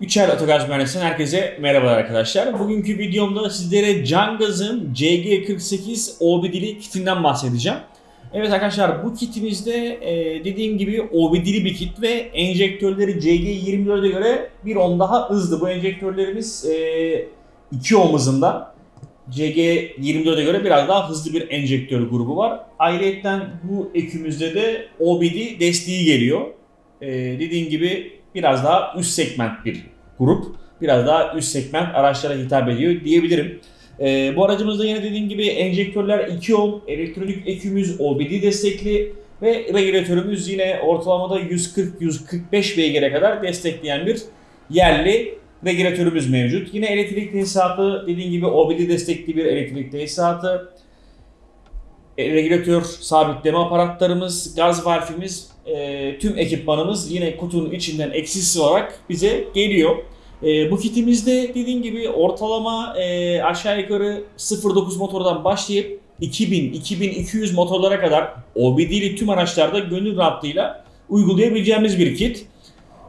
Üçer Otogaz Mühendisi'nden herkese merhabalar arkadaşlar. Bugünkü videomda sizlere Cangaz'ın CG48 OBD'li kitinden bahsedeceğim. Evet arkadaşlar bu kitimizde e, dediğim gibi OBD'li bir kit ve enjektörleri CG24'e göre bir on daha hızlı. Bu enjektörlerimiz e, 2 ohm hızında. CG24'e göre biraz daha hızlı bir enjektör grubu var. Ayrıca bu ekümüzde de OBD desteği geliyor. E, dediğim gibi biraz daha üst segment bir grup. Biraz daha üst segment araçlara hitap ediyor diyebilirim. Ee, bu aracımızda yine dediğim gibi enjektörler 2 ohm, elektronik ekümüz OBD destekli ve regülatörümüz yine ortalamada 140-145 beygire kadar destekleyen bir yerli regülatörümüz mevcut. Yine elektrik tesisatı dediğim gibi OBD destekli bir elektrik tesisatı. E, regülatör sabitleme aparatlarımız, gaz valfimiz, e, tüm ekipmanımız yine kutunun içinden eksiksiz olarak bize geliyor. E, bu kitimizde dediğim gibi ortalama e, aşağı yukarı 0.9 motordan başlayıp 2000-2200 motorlara kadar OBD'li tüm araçlarda gönül rahatlığıyla uygulayabileceğimiz bir kit.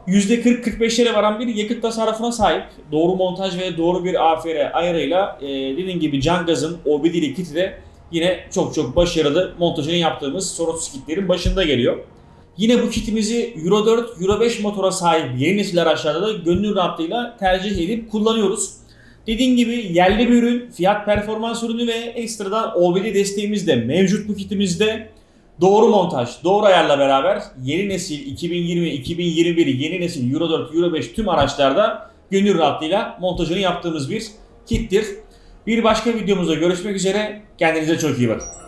%40-45'lere varan bir yakıt tasarrufuna sahip. Doğru montaj ve doğru bir AFR ayarıyla e, dediğim gibi Cangaz'ın OBD'li kiti de yine çok çok başarılı montajını yaptığımız sorunsuz kitlerin başında geliyor. Yine bu kitimizi Euro 4, Euro 5 motora sahip yeni nesil araçlarda da gönül rahatlığıyla tercih edip kullanıyoruz. Dediğim gibi yerli bir ürün, fiyat performans ürünü ve ekstradan OBD desteğimiz de mevcut bu kitimizde. Doğru montaj, doğru ayarla beraber yeni nesil 2020-2021 yeni nesil Euro 4, Euro 5 tüm araçlarda gönül rahatlığıyla montajını yaptığımız bir kittir. Bir başka videomuzda görüşmek üzere. Kendinize çok iyi bakın.